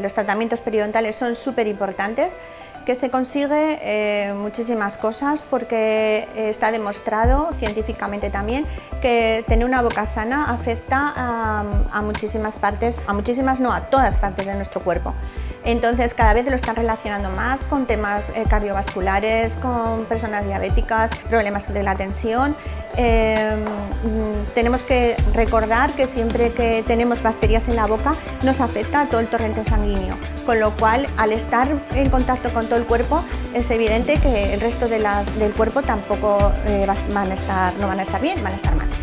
Los tratamientos periodontales son súper importantes que se consigue eh, muchísimas cosas porque está demostrado científicamente también que tener una boca sana afecta a, muchísimas partes, a muchísimas no, a todas partes de nuestro cuerpo. Entonces cada vez lo están relacionando más con temas eh, cardiovasculares, con personas diabéticas, problemas de la tensión. Em, tenemos que recordar que siempre que tenemos bacterias en la boca nos afecta a todo el torrente sanguíneo, con lo cual al estar en contacto con todo el cuerpo es evidente que el resto del cuerpo tampoco eh, no van a estar bien, van a estar mal.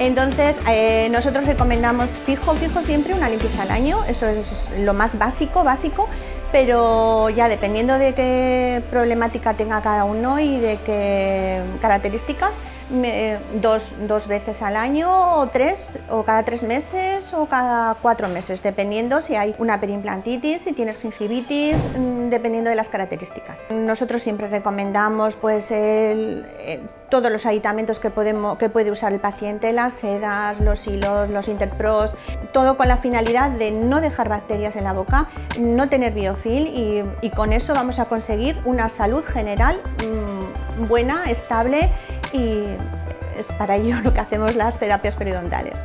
Entonces, eh, nosotros recomendamos fijo, fijo siempre una limpieza al año, eso es lo más básico, básico, pero ya dependiendo de qué problemática tenga cada uno y de qué características, dos, dos, veces al año o tres, o cada tres meses o cada cuatro meses, dependiendo si hay una perimplantitis, si tienes gingivitis, mm, dependiendo de las características. Nosotros siempre recomendamos pues, eh, todos los aditamentos que, podemos, que puede usar el paciente, las sedas, los hilos, los interpros, todo con la finalidad de no dejar bacterias en la boca, no tener biofil y, y con eso vamos a conseguir una salud general mmm, buena, estable y es para ello lo que hacemos las terapias periodontales.